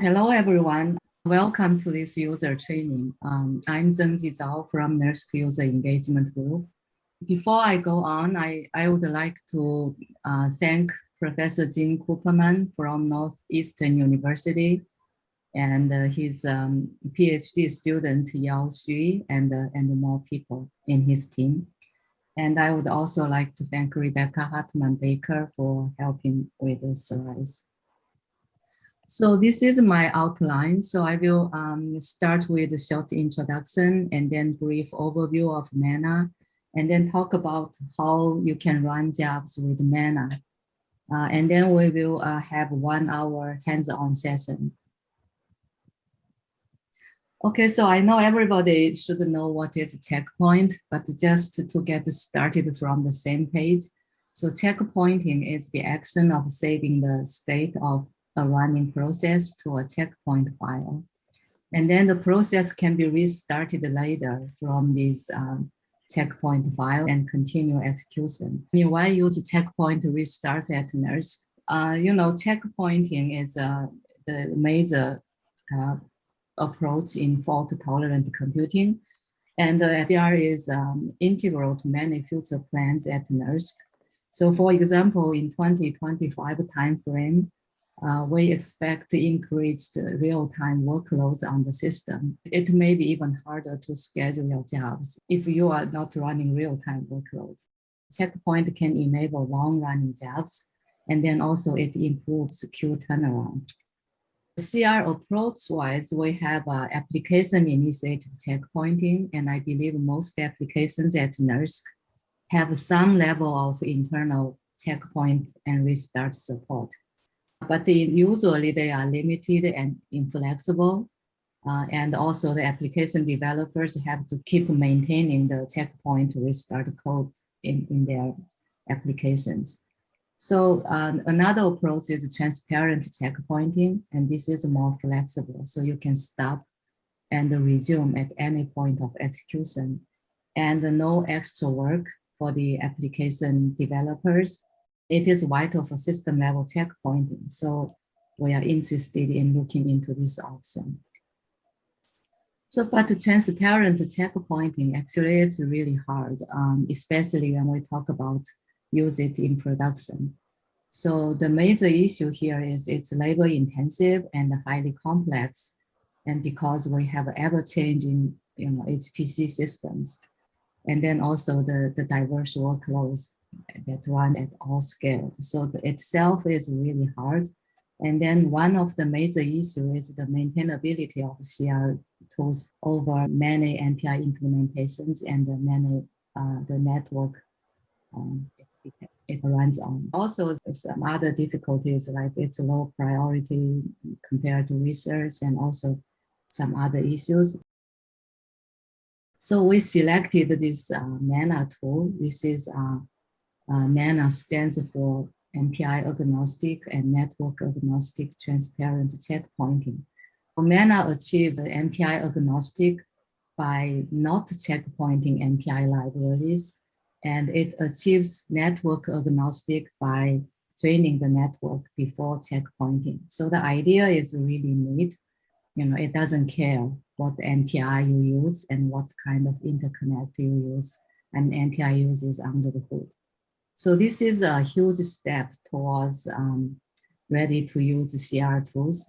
Hello, everyone. Welcome to this user training. Um, I'm Zhengji Zhao from NERSC User Engagement Group. Before I go on, I, I would like to uh, thank Professor Gene Cooperman from Northeastern University and uh, his um, PhD student Yao Xu and, uh, and more people in his team. And I would also like to thank Rebecca Hartman Baker for helping with the slides. So this is my outline. So I will um, start with a short introduction and then brief overview of Mana, and then talk about how you can run jobs with Mana. Uh, and then we will uh, have one hour hands-on session. Okay, so I know everybody should know what is a checkpoint, but just to get started from the same page. So checkpointing is the action of saving the state of a running process to a checkpoint file. And then the process can be restarted later from this um, checkpoint file and continue execution. I mean, why use checkpoint restart at NERSC? Uh, you know, checkpointing is uh, the major uh, approach in fault-tolerant computing. And the FDR is um, integral to many future plans at NERSC. So for example, in 2025 timeframe, uh, we expect increased real-time workloads on the system. It may be even harder to schedule your jobs if you are not running real-time workloads. Checkpoint can enable long-running jobs, and then also it improves queue turnaround. CR approach-wise, we have uh, application-initiated checkpointing, and I believe most applications at NERSC have some level of internal checkpoint and restart support but they, usually they are limited and inflexible. Uh, and also the application developers have to keep maintaining the checkpoint restart code in, in their applications. So um, another approach is transparent checkpointing, and this is more flexible. So you can stop and resume at any point of execution and no extra work for the application developers it is vital for system level checkpointing. So we are interested in looking into this option. So, but transparent checkpointing actually is really hard, um, especially when we talk about use it in production. So the major issue here is it's labor intensive and highly complex. And because we have ever changing, you know, HPC systems, and then also the, the diverse workloads that run at all scales. So the itself is really hard. And then one of the major issues is the maintainability of CR tools over many MPI implementations and the many uh, the network um, it, it runs on. Also, some other difficulties like it's low priority compared to research and also some other issues. So we selected this uh, MANA tool. This is uh, uh, MANA stands for MPI agnostic and network agnostic transparent checkpointing. MANA achieved MPI agnostic by not checkpointing MPI libraries, and it achieves network agnostic by draining the network before checkpointing. So the idea is really neat. You know, it doesn't care what MPI you use and what kind of interconnect you use, and MPI uses under the hood. So this is a huge step towards um, ready to use CR tools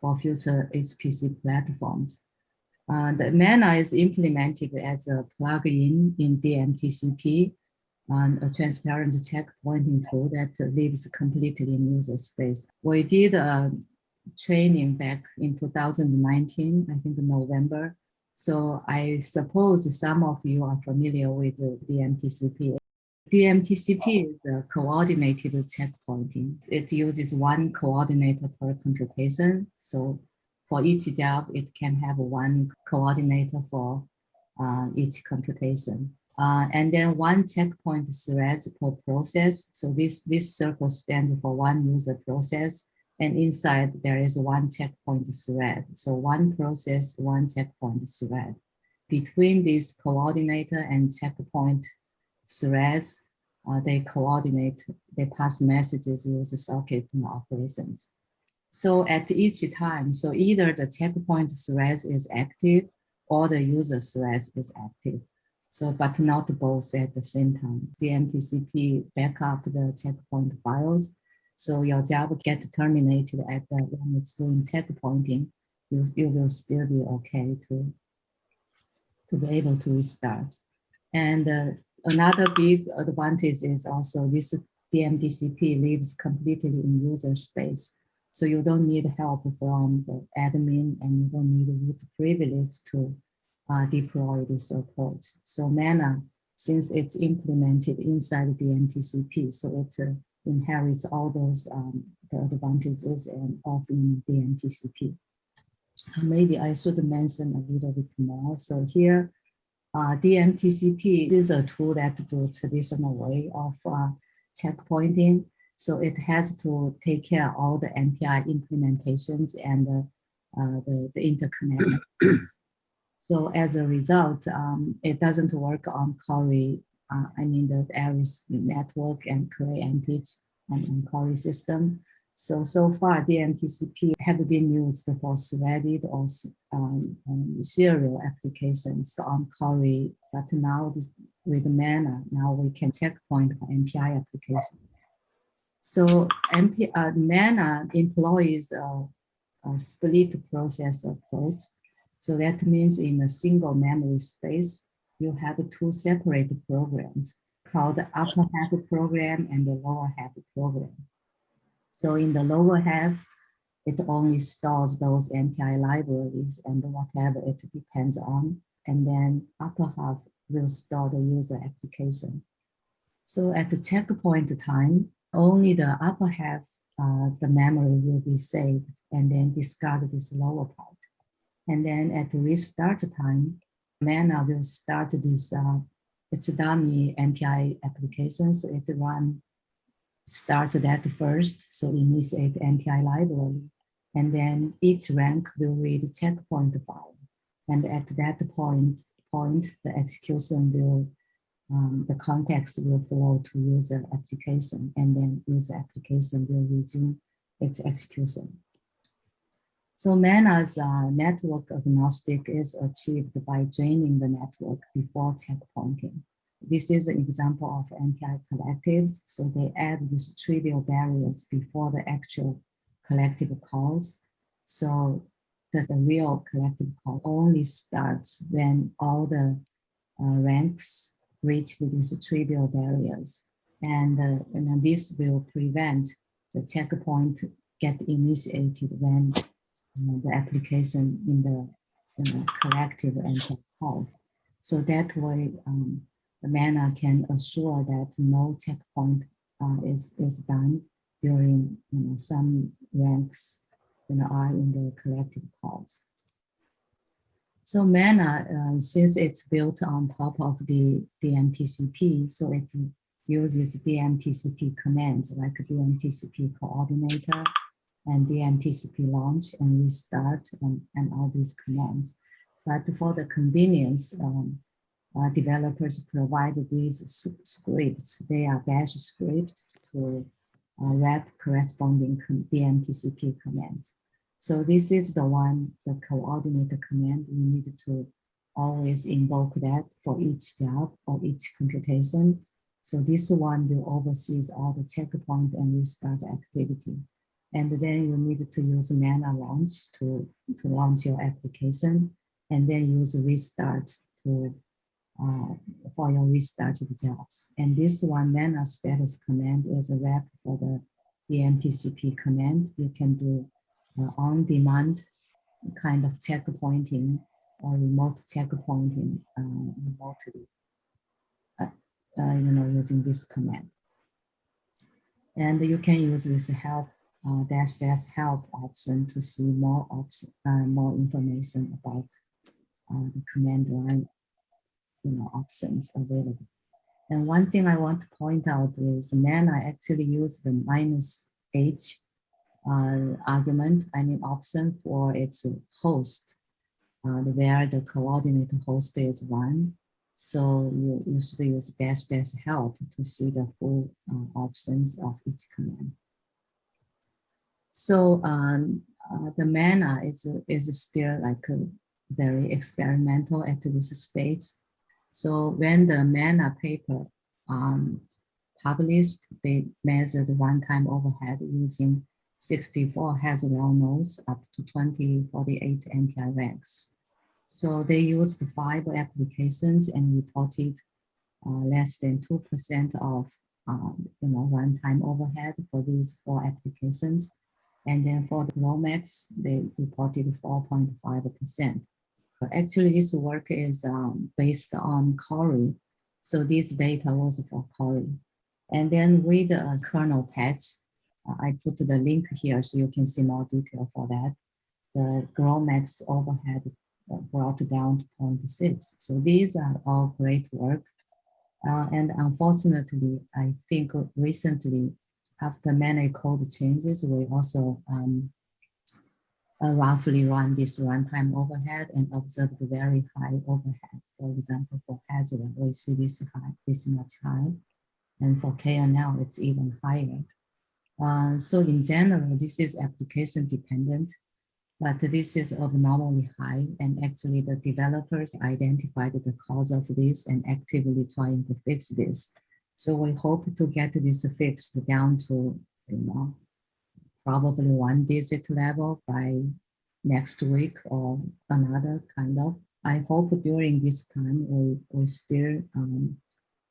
for future HPC platforms. Uh, the MANA is implemented as a plugin in DMTCP, um, a transparent checkpointing tool that lives completely in user space. We did a training back in 2019, I think November. So I suppose some of you are familiar with the DMTCP DMTCP is a coordinated checkpointing. It uses one coordinator per computation. So for each job, it can have one coordinator for uh, each computation. Uh, and then one checkpoint threads per process. So this, this circle stands for one user process. And inside there is one checkpoint thread. So one process, one checkpoint thread. Between this coordinator and checkpoint threads, uh, they coordinate, they pass messages use socket operations. So at each time, so either the checkpoint thread is active or the user thread is active. So, but not both at the same time. DMTCP backup the checkpoint files. So your job get terminated at the when it's doing checkpointing, you, you will still be okay to, to be able to restart. And uh, another big advantage is also this DMTCP lives completely in user space. So you don't need help from the admin and you don't need root privilege to uh, deploy this approach. So Mana, since it's implemented inside the DMTCP, so it uh, inherits all those um, the advantages and of in DMTCP. Uh, maybe I should mention a little bit more. So here, uh, DMTCP is a tool that do traditional way of uh, checkpointing. So it has to take care of all the MPI implementations and uh, the, the interconnect. so as a result, um, it doesn't work on Cori, uh, I mean the Aries network and Cray MPICH and, and Cori system. So, so far DMTCP have been used for threaded or um, um, serial applications on Cori, but now this, with Mana, now we can checkpoint for MPI applications. So MP, uh, Mana employs a, a split process approach. So that means in a single memory space, you have two separate programs called the upper half program and the lower half program. So in the lower half, it only stores those MPI libraries and whatever it depends on. And then upper half will store the user application. So at the checkpoint time, only the upper half, uh, the memory will be saved and then discard this lower part. And then at the restart time, Mana will start this, uh, it's a dummy MPI application. So it run start that first, so initiate MPI library, and then each rank will read checkpoint file. And at that point, point the execution will, um, the context will flow to user application, and then user application will resume its execution. So Mana's uh, network agnostic is achieved by draining the network before checkpointing. This is an example of MPI collectives. So they add these trivial barriers before the actual collective calls. So that the real collective call only starts when all the uh, ranks reach these trivial barriers. And, uh, and this will prevent the checkpoint get initiated when the application in the, collective MPI calls. So that way, um, mana can assure that no checkpoint uh, is, is done during you know, some ranks you know, are in the collective calls. So Mana, uh, since it's built on top of the DMTCP, so it uses DMTCP commands like DMTCP coordinator and DMTCP launch and restart and, and all these commands. But for the convenience, um, uh, developers provide these scripts. They are bash scripts to uh, wrap corresponding DMTCP commands. So this is the one, the coordinator command. We need to always invoke that for each job or each computation. So this one will oversees all the checkpoint and restart activity. And then you need to use mana launch to, to launch your application and then use restart to uh, for your restart jobs. And this one, mana status command is a wrap for the DMTCP command. You can do uh, on-demand kind of checkpointing or remote checkpointing uh, remotely, uh, uh, you know, using this command. And you can use this help uh, dash dash help option to see more option, uh, more information about uh, the command line you know, options available. And one thing I want to point out is Mana actually use the minus H uh, argument, I mean option for its host, uh, where the coordinate host is one. So you, you should use dash dash help to see the full uh, options of each command. So um, uh, the MANA is, is still like very experimental at this stage. So when the MANA paper um, published, they measured runtime overhead using 64 Haswell nodes up to 2048 MPI ranks. So they used five applications and reported uh, less than 2% of um, you know, runtime overhead for these four applications. And then for the GROMACS, they reported 4.5%. Actually, this work is um, based on Cori. So this data was for Cori. And then with a kernel patch, uh, I put the link here so you can see more detail for that. The GROMACS overhead uh, brought down to 0.6. So these are all great work. Uh, and unfortunately, I think recently, after many code changes, we also um, uh, roughly run this runtime overhead and observe the very high overhead. For example, for Haswell, we see this high, this much high. And for KNL, it's even higher. Uh, so in general, this is application dependent, but this is abnormally high. And actually the developers identified the cause of this and actively trying to fix this. So we hope to get this fixed down to, you know, probably one digit level by next week or another kind of. I hope during this time we, we still um,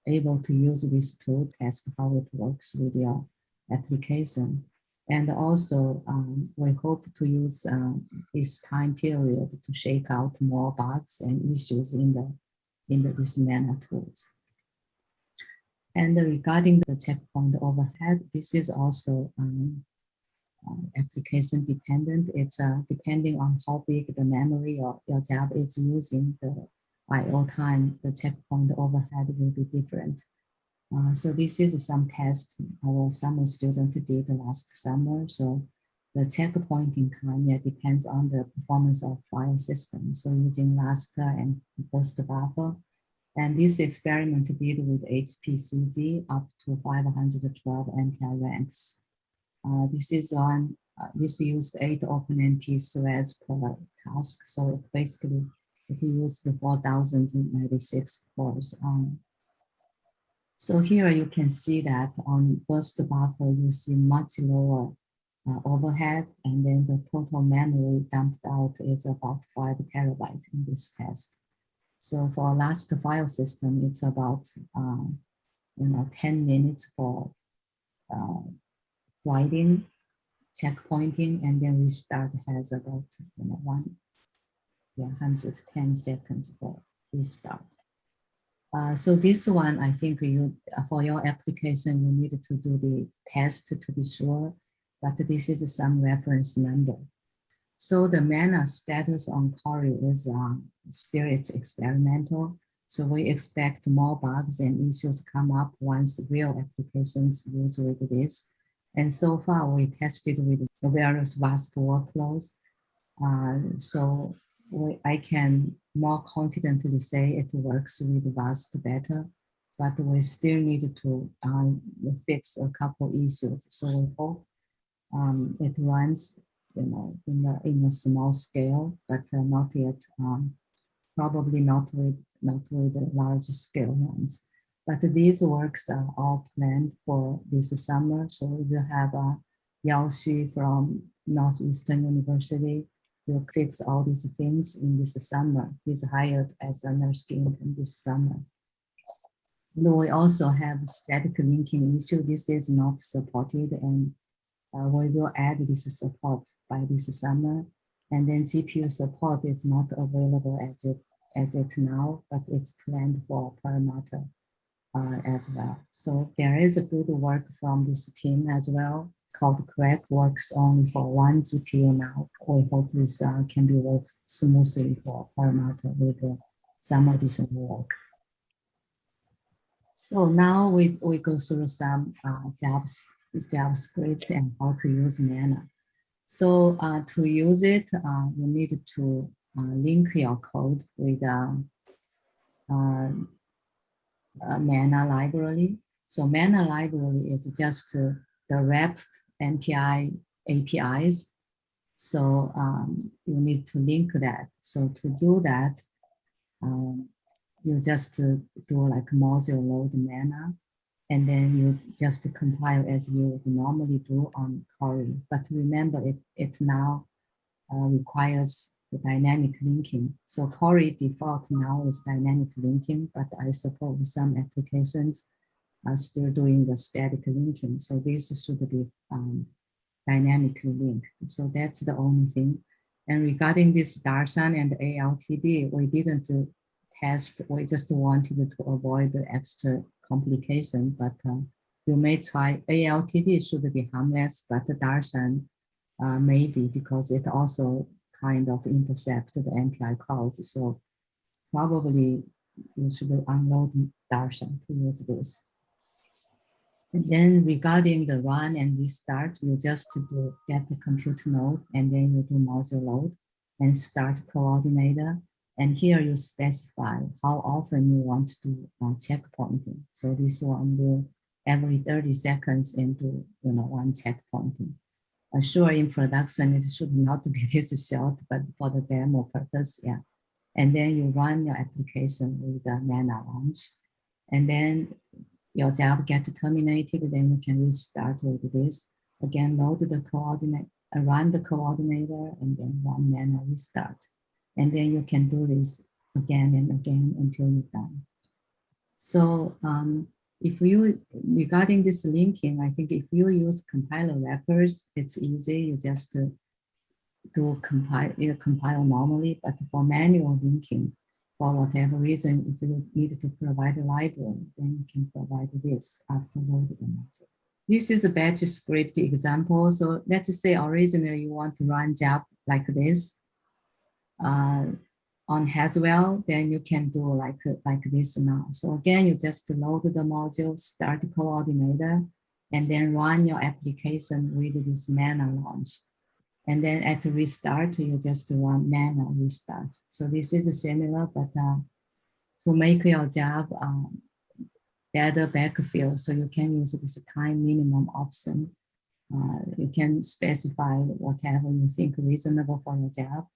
able to use this tool, test how it works with your application. And also, um, we hope to use uh, this time period to shake out more bugs and issues in the in the, this MANA tools. And regarding the checkpoint overhead, this is also um, application dependent. It's uh, depending on how big the memory your, your job is using, the IO time, the checkpoint overhead will be different. Uh, so this is some test our summer student did last summer. So the checkpointing time yeah, depends on the performance of file system. So using raster and burst buffer. And this experiment did with HPCG up to 512 MPI ranks. Uh, this is on, uh, this used eight OpenMP threads per task. So it basically, it used the 4096 cores. Um, so here you can see that on burst buffer, you see much lower uh, overhead, and then the total memory dumped out is about five terabyte in this test. So for Lustre file system, it's about uh, you know 10 minutes for uh, writing, checkpointing, and then restart has about you know, one, yeah, 110 seconds for restart. Uh, so this one, I think you for your application, you need to do the test to be sure, but this is some reference number. So the MANA status on Cori is um, still it's experimental. So we expect more bugs and issues come up once real applications use with this. And so far we tested with various VASP workloads. Uh, so we, I can more confidently say it works with VASP better, but we still need to um, fix a couple issues. So we hope um, it runs, you know, in a, in a small scale, but uh, not yet, um, probably not with, not with the large scale ones. But these works are all planned for this summer. So we will have uh, Yao Xu from Northeastern University will fix all these things in this summer. He's hired as a NERSC intern this summer. And we also have static linking issue. This is not supported and uh, we will add this support by this summer. And then GPU support is not available as it as it now, but it's planned for Perlmutter uh, as well. So there is a good work from this team as well called CRAC works only for one GPU now. We hope this uh, can be worked smoothly for Perlmutter with uh, some additional work. So now we, we go through some uh, job script and how to use Mana. So uh, to use it, uh, you need to uh, link your code with um, uh, Mana library. So Mana library is just uh, the wrapped MPI APIs. So um, you need to link that. So to do that, um, you just uh, do like module load mana, and then you just compile as you would normally do on Cori. But remember, it, it now uh, requires the dynamic linking. So Cori default now is dynamic linking, but I suppose some applications are still doing the static linking. So this should be um, dynamically linked. So that's the only thing. And regarding this Darshan and ALTD, we didn't test, we just wanted to avoid the extra complication, but uh, you may try, ALTD should be harmless, but the Darshan uh, maybe because it also kind of intercept the MPI calls. So probably you should unload Darshan to use this. And then regarding the run and restart, you just do get the compute node and then you do module load and start coordinator. And here you specify how often you want to do uh, checkpointing. So this one will every 30 seconds into you know one checkpointing. Sure, in production it should not be this short, but for the demo purpose, yeah. And then you run your application with the mana launch. And then your job gets terminated, then you can restart with this. Again, load the coordinate, run the coordinator, and then run mana restart. And then you can do this again and again until you're done. So um, if you, regarding this linking, I think if you use compiler wrappers, it's easy. You just uh, do compile, you compile normally, but for manual linking, for whatever reason, if you need to provide a library, then you can provide this after loading. This is a batch script example. So let's say originally you want to run job like this uh, on Haswell, then you can do like, like this now. So again, you just load the module, start the coordinator, and then run your application with this mana launch. And then at restart, you just run mana restart. So this is similar, but uh, to make your job um, better backfill, so you can use this time minimum option. Uh, you can specify whatever you think reasonable for your job.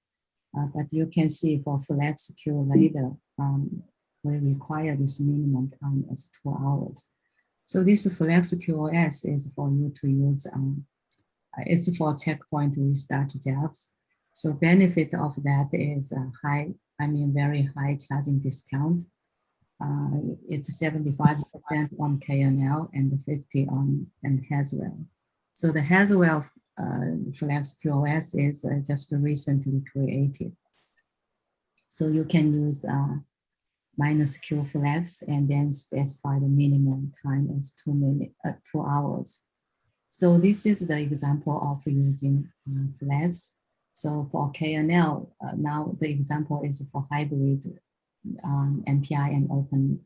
Uh, but you can see for flex queue later, um, we require this minimum time as two hours. So this flex QoS is for you to use um, it's for checkpoint restart jobs. So benefit of that is a high, I mean, very high charging discount. Uh, it's 75% on KNL and 50 on and Haswell. So the Haswell uh, Flex QoS is uh, just recently created. So you can use uh, minus Q flex and then specify the minimum time as two minute, uh, two hours. So this is the example of using uh, flex. So for KNL, uh, now the example is for hybrid um, MPI and open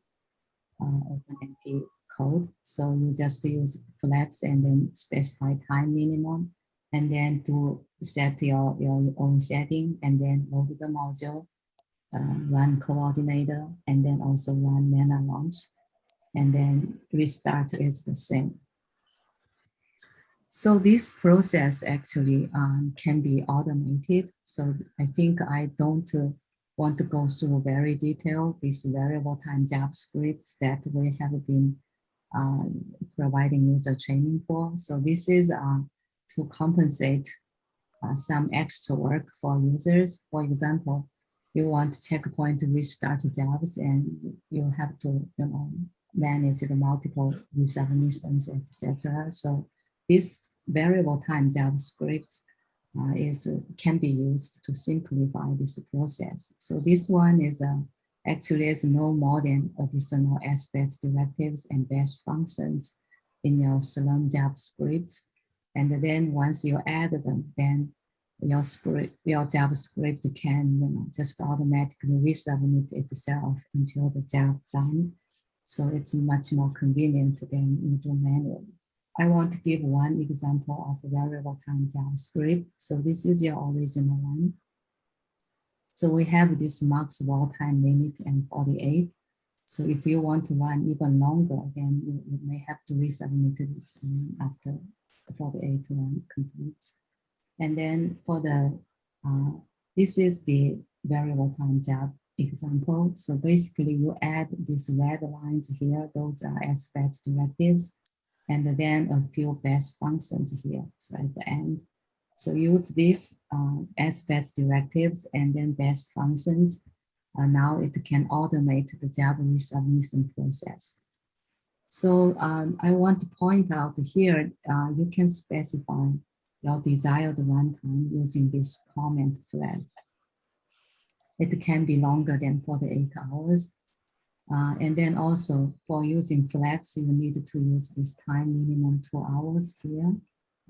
OpenMP code. So you just use flex and then specify time minimum and then to set your, your own setting and then load the module, uh, run coordinator, and then also run mana launch. And then restart is the same. So this process actually um, can be automated. So I think I don't uh, want to go through very detailed these variable time job scripts that we have been uh, providing user training for. So this is uh, to compensate uh, some extra work for users. For example, you want to checkpoint to restart jobs and you have to you know, manage the multiple resubmissions, etc. So this variable time job script uh, is can be used to simplify this process. So this one is uh, actually is no more than additional aspects directives and bash functions in your Slurm job script. And then once you add them, then your script, your job script can you know, just automatically resubmit itself until the job done. So it's much more convenient than you do manually. I want to give one example of variable time job script. So this is your original one. So we have this max wall time limit and 48. So if you want to run even longer, then you, may have to resubmit this after for the eight one completes. And then for the, uh, this is the variable time job example. So basically you add these red lines here, those are SBATCH directives, and then a few bash functions here. So at the end, so use these uh, SBATCH directives and then bash functions. Uh, now it can automate the job resubmission process. So um, I want to point out here, uh, you can specify your desired runtime using this comment flag. It can be longer than 48 hours. Uh, and then also for using flags, you need to use this time minimum two hours here.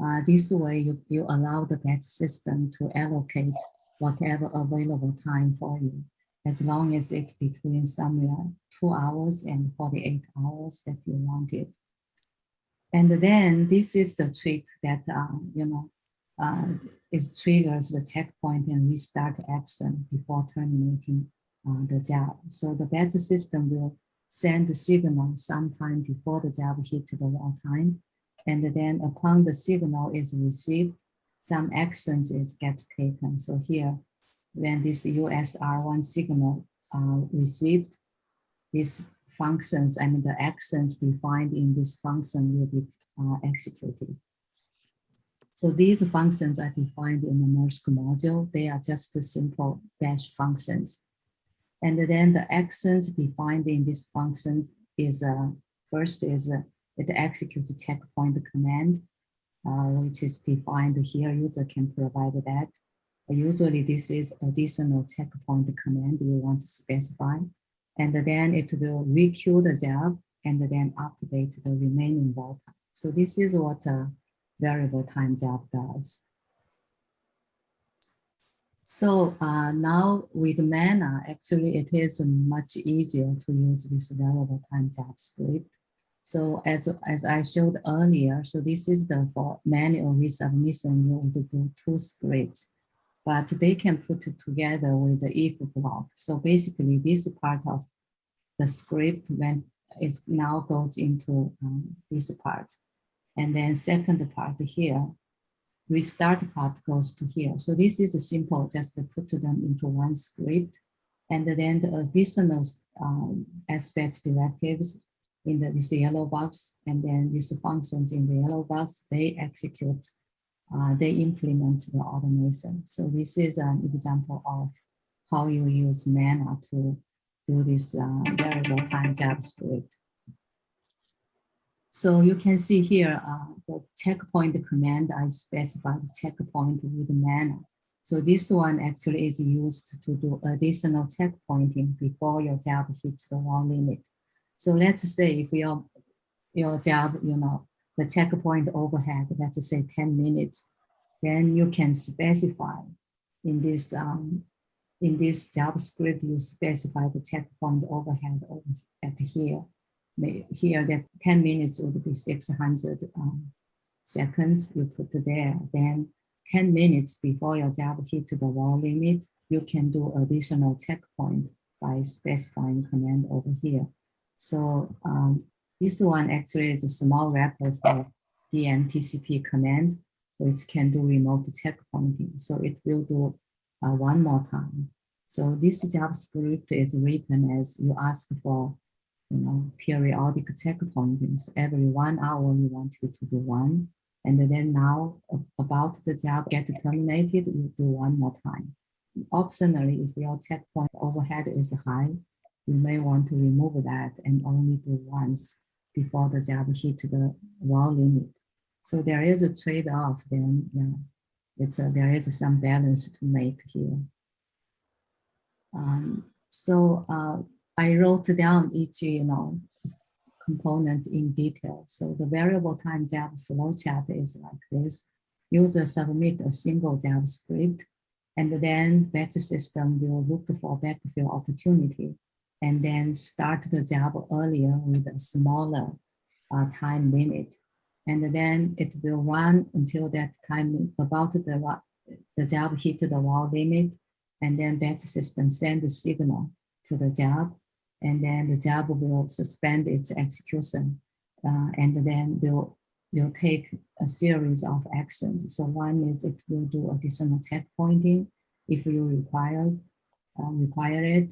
Uh, this way you, you allow the batch system to allocate whatever available time for you, as long as it between somewhere two hours and 48 hours that you want it. And then this is the trick that, uh, you know, uh, it triggers the checkpoint and restart action before terminating uh, the job. So the batch system will send the signal sometime before the job hit the wall time. And then upon the signal is received, some actions is get taken. So here, when this USR1 signal uh, received, these functions, I mean the actions defined in this function will be uh, executed. So these functions are defined in the NERSC module. They are just simple bash functions. And then the actions defined in these functions is uh, first is uh, it executes checkpoint command, uh, which is defined here. User can provide that. Usually this is additional checkpoint command you want to specify. And then it will requeue the job and then update the remaining vault. So this is what uh, variable time job does. So uh, now with Mana, actually it is much easier to use this variable time job script. So as, as I showed earlier, so this is the for manual resubmission, you would do two scripts, but they can put it together with the if block. So basically this part of the script when it now goes into um, this part. And then second part here, restart part goes to here. So this is a simple, just to put them into one script. And then the additional um, SBATCH directives in the, this yellow box, and then these functions in the yellow box, they execute, uh, they implement the automation. So this is an example of how you use Mana to do this uh, variable time job script. So you can see here uh, the checkpoint command, I specified checkpoint with Mana. So this one actually is used to do additional checkpointing before your job hits the wall limit. So let's say if your, your job, you know, the checkpoint overhead, let's say 10 minutes, then you can specify in this um, in this job script, you specify the checkpoint overhead over at here here that 10 minutes would be 600 um, seconds you put there. Then 10 minutes before your job hit the wall limit, you can do additional checkpoint by specifying command over here. So um, this one actually is a small wrapper for the DMTCP command, which can do remote checkpointing. So it will do uh, one more time. So this job script is written as you ask for you know, periodic checkpointing. So every one hour you want it to do one. And then now about the job get terminated, you do one more time. Optionally, if your checkpoint overhead is high, you may want to remove that and only do once before the job hit the wall limit. So there is a trade-off then, yeah, it's a, there is some balance to make here. Um, so uh, I wrote down each, you know, component in detail. So the variable time job flowchart is like this. User submit a single job script, and then batch system will look for backfill opportunity, and then start the job earlier with a smaller uh, time limit. And then it will run until that time about the, the job hit the wall limit, and then batch system send the signal to the job and then the job will suspend its execution uh, and then will will take a series of actions. So one is it will do additional checkpointing if you require, uh, require it,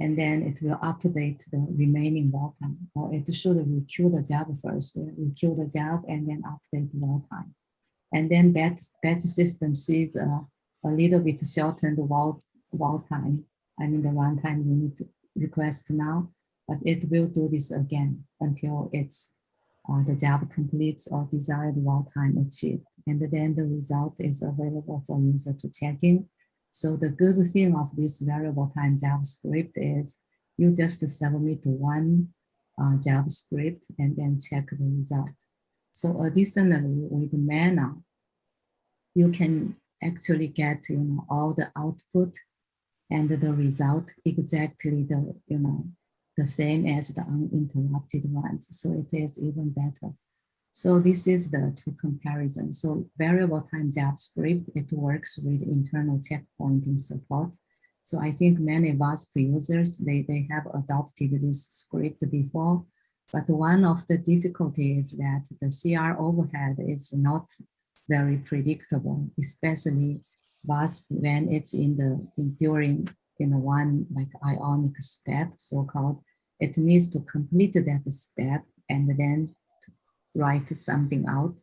and then it will update the remaining wall time, or it should requeue the job first, requeue the job, and then update the wall time. And then batch, batch system sees a, a little bit shortened wall, wall time, I mean the runtime to request now, but it will do this again until it's uh, the job completes or desired wall time achieved. And then the result is available for user to check in. So the good thing of this variable time job script is you just submit one uh, job script and then check the result. So additionally, with Mana, you can actually get you know all the output and the result exactly the you know the same as the uninterrupted ones. So it is even better. So this is the two comparison. So variable time job script, it works with internal checkpointing support. So I think many VASP users, they, they have adopted this script before, but one of the difficulties is that the CR overhead is not very predictable, especially VASP when it's in the in during in one like ionic step, so-called, it needs to complete that step and then write something out,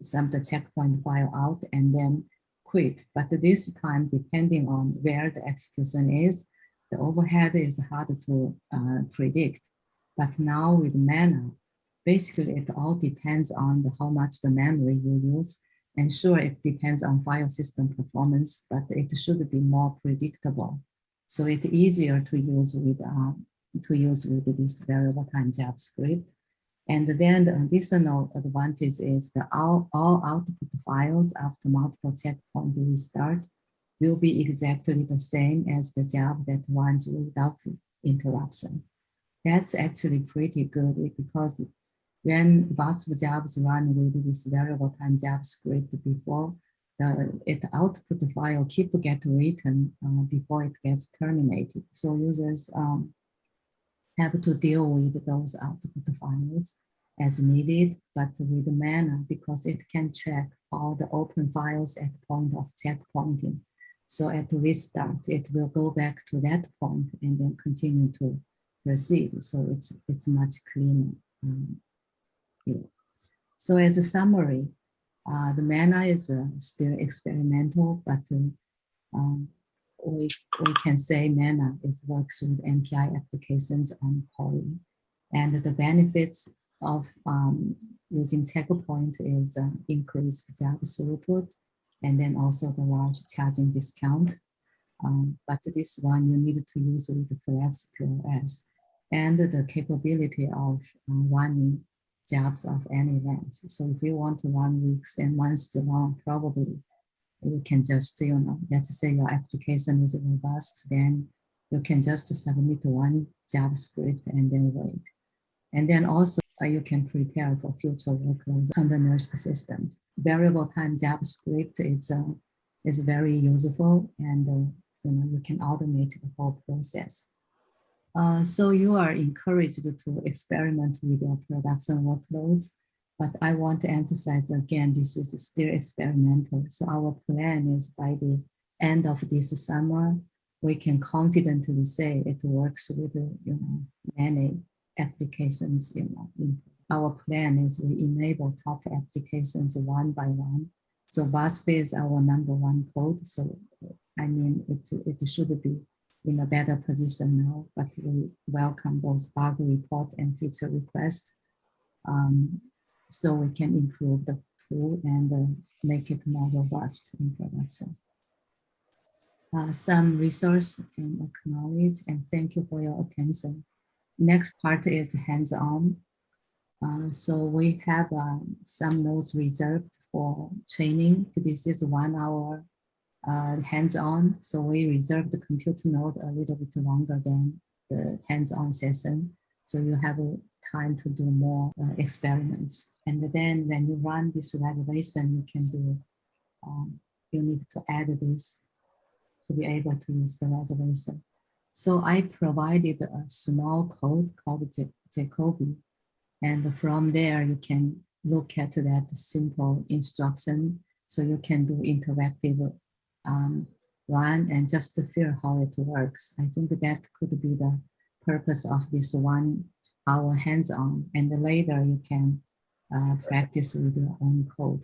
some the checkpoint file out and then quit. But this time, depending on where the execution is, the overhead is hard to uh, predict. But now with Mana, basically it all depends on the, how much the memory you use. And sure, it depends on file system performance, but it should be more predictable. So it's easier to use with uh, to use with this variable time job script. And then the additional advantage is that all, all output files after multiple checkpoint restart will be exactly the same as the job that runs without interruption. That's actually pretty good because when VASP jobs run with this variable time job script before, the it output file keep get written uh, before it gets terminated. So users um, have to deal with those output files as needed, but with Mana because it can check all the open files at point of checkpointing. So at restart, it will go back to that point and then continue to proceed. So it's it's much cleaner. Um, yeah. So as a summary, uh, the Mana is uh, still experimental, but uh, um, we, we can say Mana is works with MPI applications on Cori. And the benefits of um, using Checkpoint is uh, increased job throughput and then also the large charging discount. Um, but this one you need to use with the Flex QoS and the capability of uh, running jobs of any length. So if you want to run weeks and months long, probably you can just, you know, let's say your application is robust, then you can just submit one job script and then wait. And then also uh, you can prepare for future workloads on the NERSC systems. Variable time job script is, uh, is very useful and uh, you, know, you can automate the whole process. Uh, so you are encouraged to experiment with your production workloads, but I want to emphasize again, this is still experimental. So our plan is by the end of this summer, we can confidently say it works with you know many applications. You know, our plan is we enable top applications one by one. So VASP is our number one code. So I mean, it it should be in a better position now, but we welcome those bug report and feature request. um, so we can improve the tool and uh, make it more robust in production. Uh, some resource and acknowledge and thank you for your attention. Next part is hands-on. Uh, so we have uh, some notes reserved for training. This is one hour uh, hands-on. So we reserve the computer node a little bit longer than the hands-on session. So you have time to do more uh, experiments. And then when you run this reservation, you can do, um, you need to add this to be able to use the reservation. So I provided a small code called Jacobi. And from there, you can look at that simple instruction so you can do interactive um, one and just to feel how it works. I think that could be the purpose of this one hour hands-on and later you can uh, practice with your own code.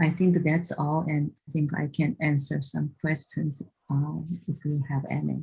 I think that's all and I think I can answer some questions um, if you have any.